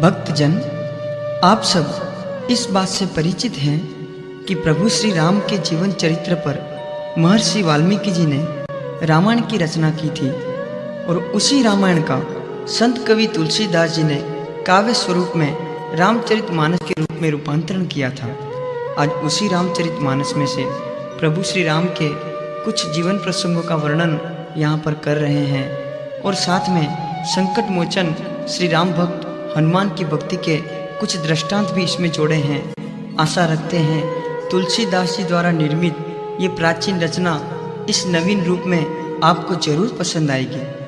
भक्तजन, आप सब इस बात से परिचित हैं कि प्रभु श्री राम के जीवन चरित्र पर महर्षि वाल्मीकि जी ने रामायण की रचना की थी और उसी रामायण का संत कवि तुलसीदास जी ने काव्य स्वरूप में रामचरित मानस के रूप में रूपांतरण किया था। आज उसी रामचरित मानस में से प्रभु श्री राम के कुछ जीवन प्रसंगों का वर्णन यहाँ पर कर रहे हैं और साथ में संकट मोचन श्री राम भक्त हनुमान की भक्ति के कुछ दृष्टांत भी इसमें जोड़े हैं। आशा रखते हैं, तुलसीदास जी द्वारा निर्मित ये प्राचीन रचना इस नवीन रूप में आपको ज़रूर पसंद आएगी।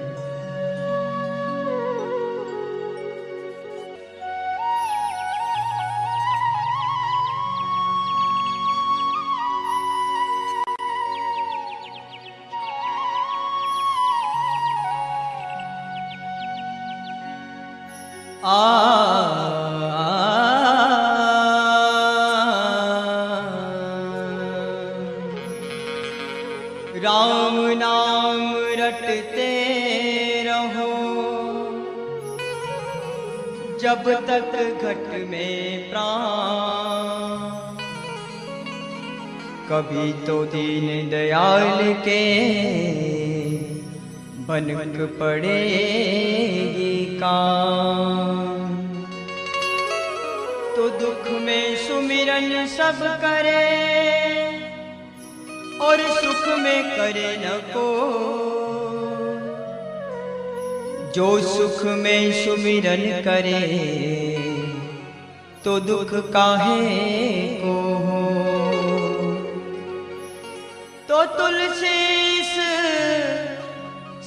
दयाल के बनक पड़ेगी काम। तो दुख में सुमिरन सब करे और सुख में करे न को। जो सुख में सुमिरन करे तो दुख काहे को? तो तुलसी इस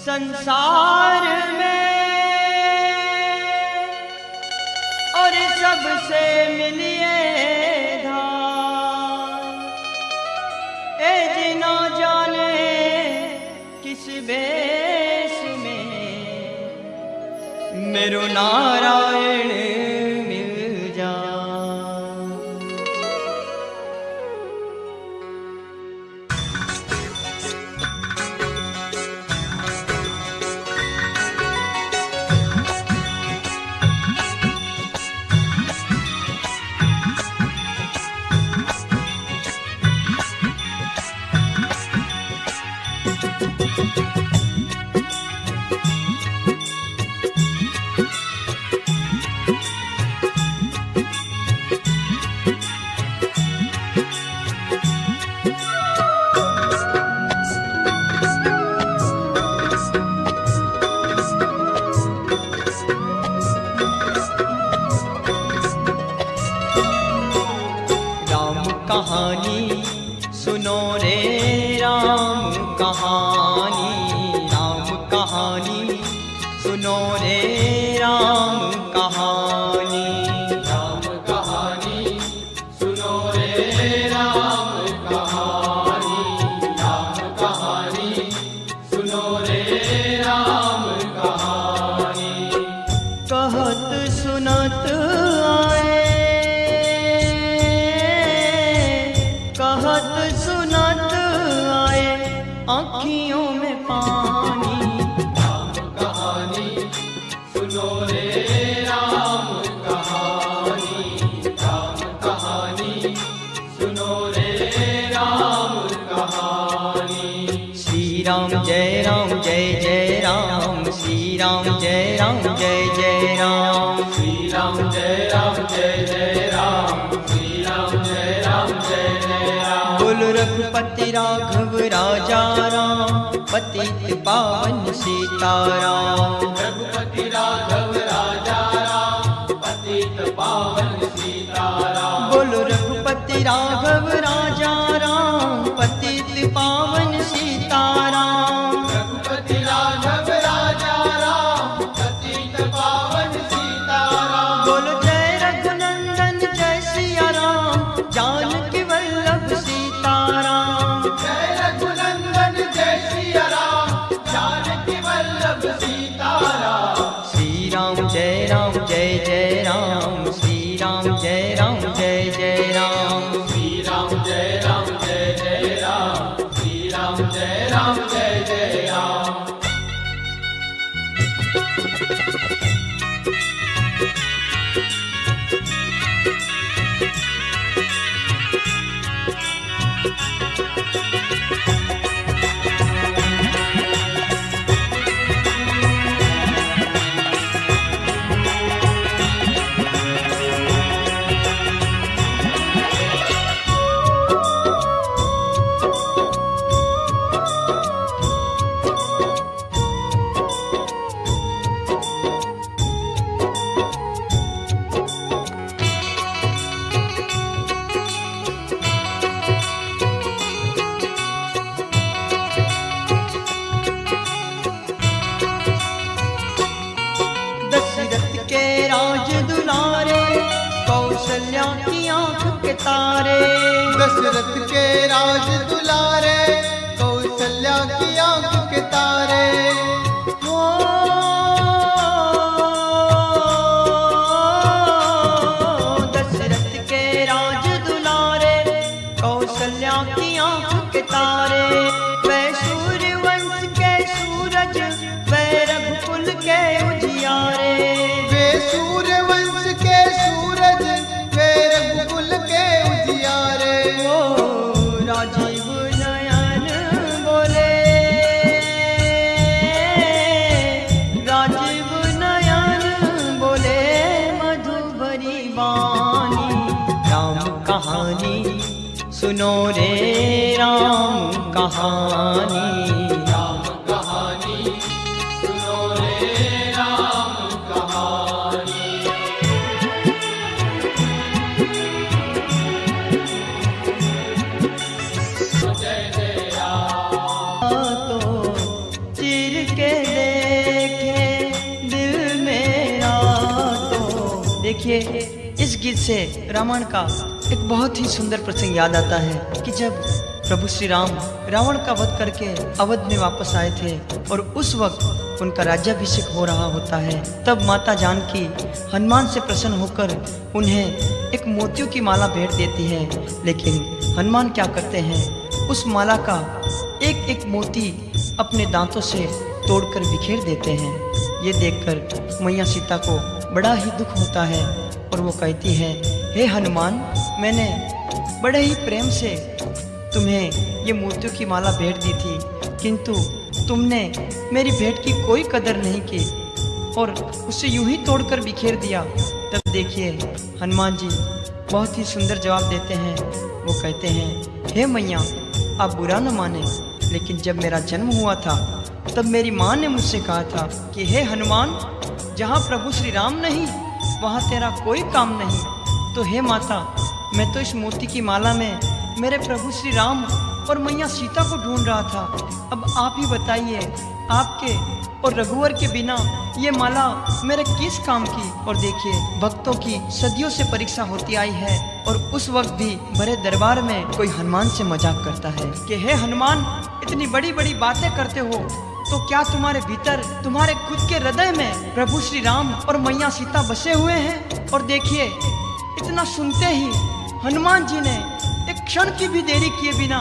संसार में और सबसे मिलिए ए जिना जाने किस बेस में, मेरो नारायण कहत सुनत आए आँखियों में रघुपति राघव राजा राम पतित पावन सीताराम रघुपति राघव राजा राम पतित पावन सीताराम बोलो रघुपति राघव कौशल्या की आँख के तारे। दशरथ के राज दुलारे कौशल्या की आँख के तारे? मधुबरी राम कहानी सुनो रे राम कहानी। से रामायण का एक बहुत ही सुंदर प्रसंग याद आता है कि जब प्रभु श्री राम रावण का वध करके अवध में वापस आए थे और उस वक्त उनका राज्याभिषेक हो रहा होता है, तब माता जानकी हनुमान से प्रसन्न होकर उन्हें एक मोतियों की माला भेंट देती है। लेकिन हनुमान क्या करते हैं, उस माला का एक एक मोती अपने दांतों से तोड़कर बिखेर देते हैं। ये देखकर मैया सीता को बड़ा ही दुख होता है और वो कहती है, हे हनुमान, मैंने बड़े ही प्रेम से तुम्हें ये मोतियों की माला भेंट दी थी, किंतु तुमने मेरी भेंट की कोई कदर नहीं की और उसे यूँ ही तोड़कर बिखेर दिया। तब देखिए, हनुमान जी बहुत ही सुंदर जवाब देते हैं। वो कहते हैं, हे मैया, आप बुरा न माने, लेकिन जब मेरा जन्म हुआ था, तब मेरी माँ ने मुझसे कहा था कि, हे हनुमान, जहाँ प्रभु श्री राम नहीं वहाँ तेरा कोई काम नहीं। तो हे माता, मैं तो इस मोती की माला में मेरे प्रभु श्री राम और मैया सीता को ढूंढ रहा था। अब आप ही बताइए, आपके और रघुवर के बिना ये माला मेरे किस काम की? और देखिए, भक्तों की सदियों से परीक्षा होती आई है और उस वक्त भी बड़े दरबार में कोई हनुमान से मज़ाक करता है। कि हे हनुमान, इतनी बड़ी बड़ी बातें करते हो तो क्या तुम्हारे भीतर, तुम्हारे खुद के हृदय में प्रभु श्री राम और मैया सीता बसे हुए हैं? और देखिए, इतना सुनते ही हनुमान जी ने एक क्षण की भी देरी किए बिना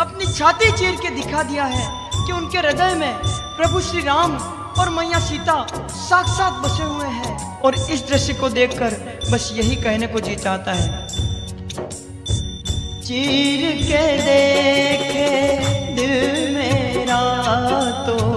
अपनी छाती चीर के दिखा दिया है कि उनके हृदय में प्रभु श्री राम और मैया सीता साक्षात बसे हुए हैं। और इस दृश्य को देखकर बस यही कहने को जी चाहता है। चीर के देखे, दिल तो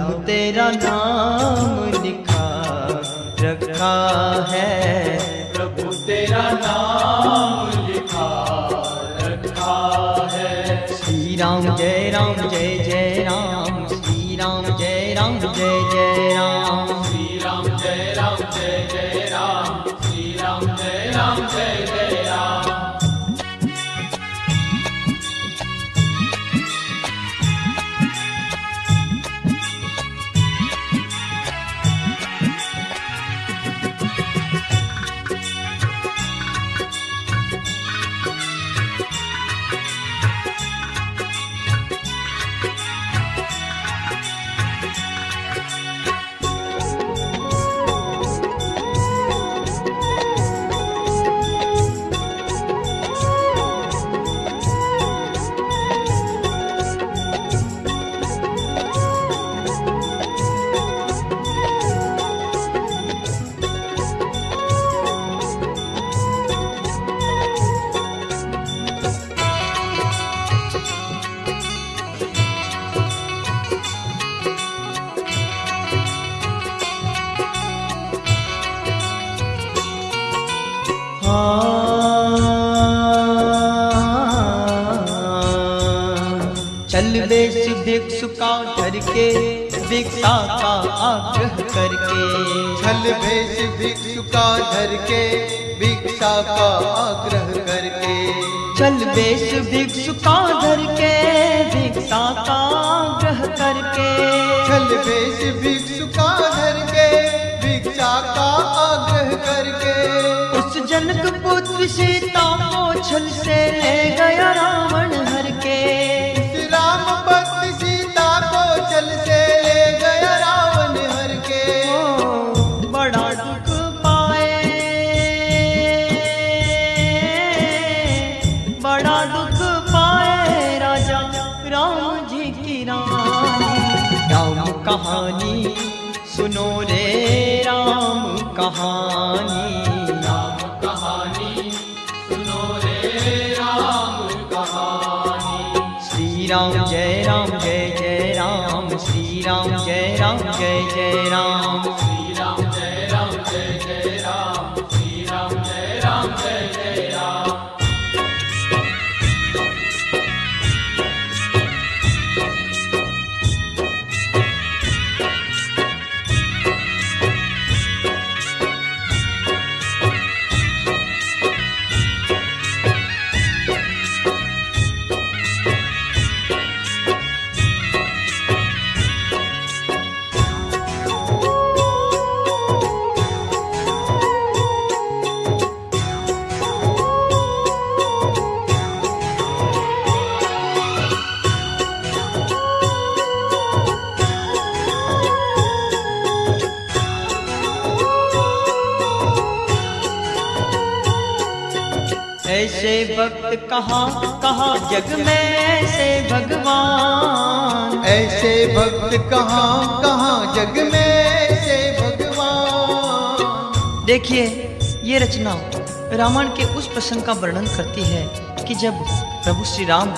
तेरा नाम लिखा रखा है। प्रभु तेरा नाम लिखा रखा है। श्री राम जय राम जय जय राम। श्री राम जय राम जय जय राम। श्री राम जय राम जय जय राम। श्री राम जय राम जय जय भिक्षु का धर के भिक्षा का आग्रह करके। छल भेष भिक्षु का धर के भिक्षा का आग्रह करके। छल बेश भिक्षु का धर के भिक्षा का आग्रह करके। छल भेष भिक्षु का धर के भिक्षा का आग्रह करके। उस जनक पुत्र सीता को छल से ले गया रावण हर के। राम जी की रानी। राम कहानी सुनो रे राम कहानी। राम कहानी सुनो रे राम कहानी। श्री राम जय राम जय जय राम। श्री राम जय राम जय जय राम श्री राम। कहाँ कहाँ जग में ऐसे भगवान? ऐसे भक्त कहाँ कहाँ जग में से भगवान? देखिए ये रचना रामायण के उस प्रसंग का वर्णन करती है कि जब प्रभु श्री राम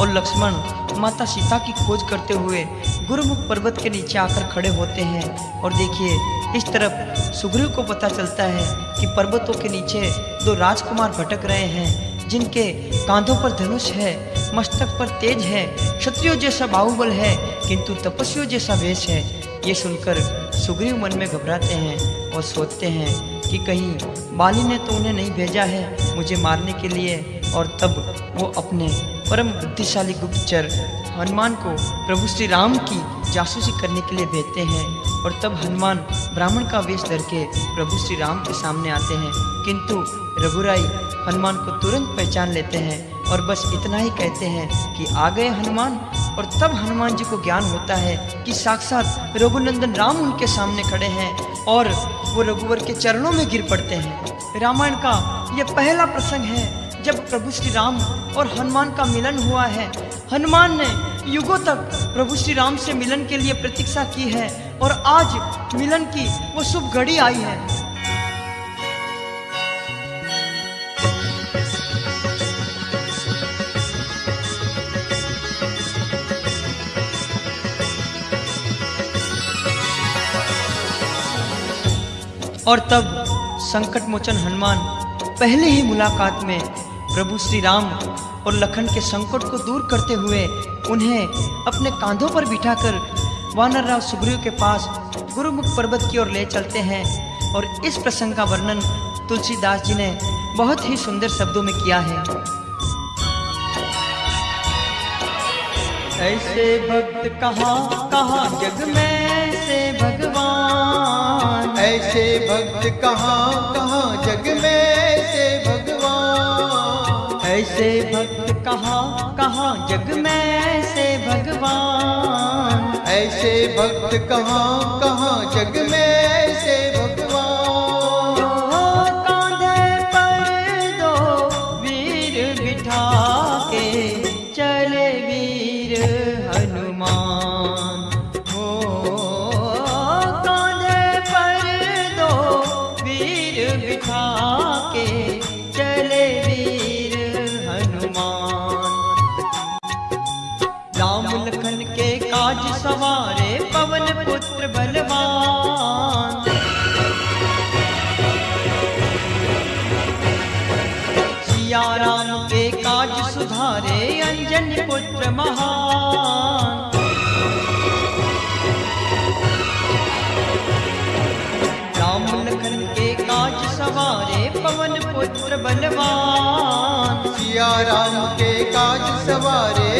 और लक्ष्मण माता सीता की खोज करते हुए गुरुमुख पर्वत के नीचे आकर खड़े होते हैं और देखिए इस तरफ़ सुग्रीव को पता चलता है कि पर्वतों के नीचे दो राजकुमार भटक रहे हैं। जिनके कांधों पर धनुष है, मस्तक पर तेज है, क्षत्रियो जैसा बाहुबल है, किंतु तपस्वियों जैसा वेश है। ये सुनकर सुग्रीव मन में घबराते हैं और सोचते हैं कि कहीं बाली ने तो उन्हें नहीं भेजा है मुझे मारने के लिए, और तब वो अपने परम बुद्धिशाली गुप्तचर हनुमान को प्रभु श्री राम की जासूसी करने के लिए भेजते हैं, और तब हनुमान ब्राह्मण का वेश धर के प्रभु श्री राम के सामने आते हैं। किंतु रघुराई हनुमान को तुरंत पहचान लेते हैं और बस इतना ही कहते हैं कि आ गए हनुमान और तब हनुमान जी को ज्ञान होता है कि साक्षात रघुनंदन राम उनके सामने खड़े हैं और वो रघुवर के चरणों में गिर पड़ते हैं। रामायण का यह पहला प्रसंग है जब प्रभु श्री राम और हनुमान का मिलन हुआ है। हनुमान ने युगों तक प्रभु श्री राम से मिलन के लिए प्रतीक्षा की है और आज मिलन की वो शुभ घड़ी आई है। और तब संकट मोचन हनुमान पहले ही मुलाकात में प्रभु श्री राम और लखन के संकट को दूर करते हुए उन्हें अपने कांधों पर बिठाकर वानर राव सुग्रीव के पास गुरुमुख पर्वत की ओर ले चलते हैं और इस प्रसंग का वर्णन तुलसीदास जी ने बहुत ही सुंदर शब्दों में किया है। ऐसे भक्त कहाँ कहाँ जग में से भगवान? ऐसे भक्त कहाँ कहाँ जग में से भगवान? ऐसे भक्त कहाँ कहाँ जग में से भगवान? ऐसे भक्त कहाँ कहाँ जग में पुत्र महान। राम लखन के काज सवारे पवन पुत्र बलवान। सिया राम के काज सवारे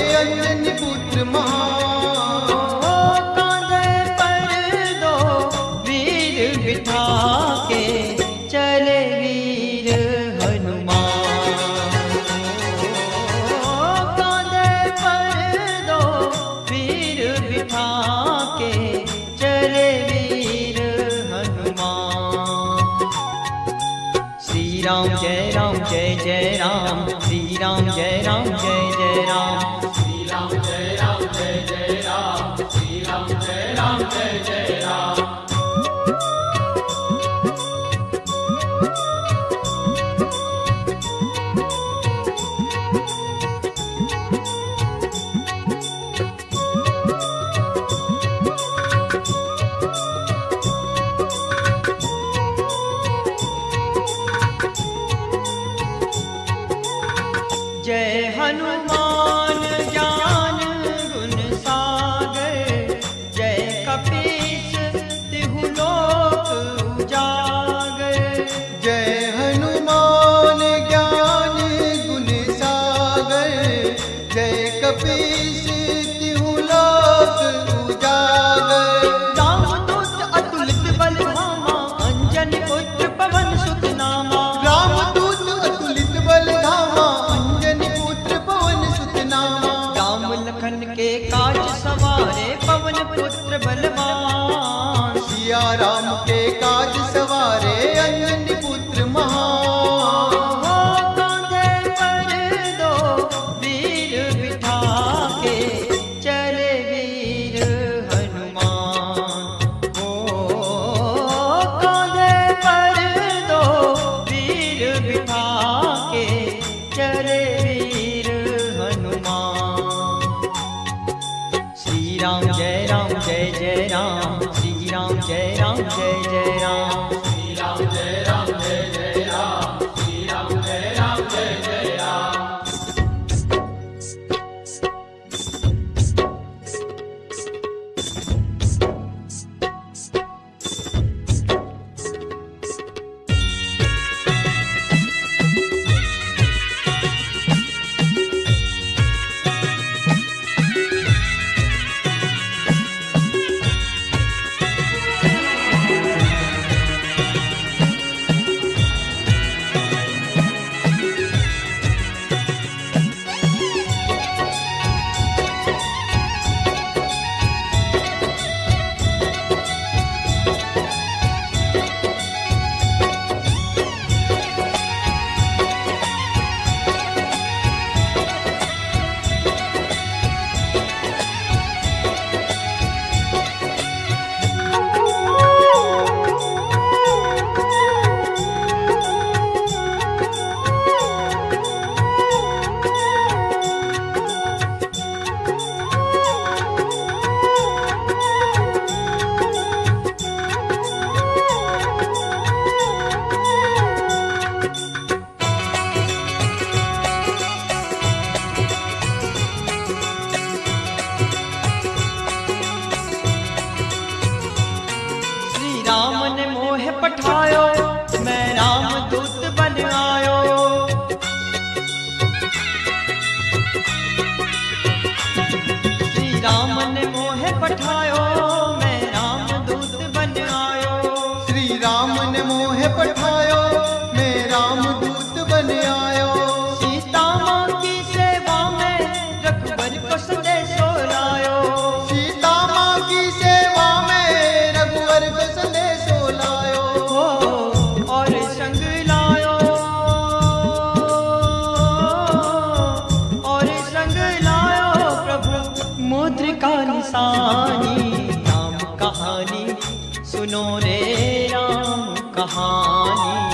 Ram, Jai Jai Ram, Jai Jai Ram, पठायो इंसानी राम कहानी सुनो रे राम कहानी।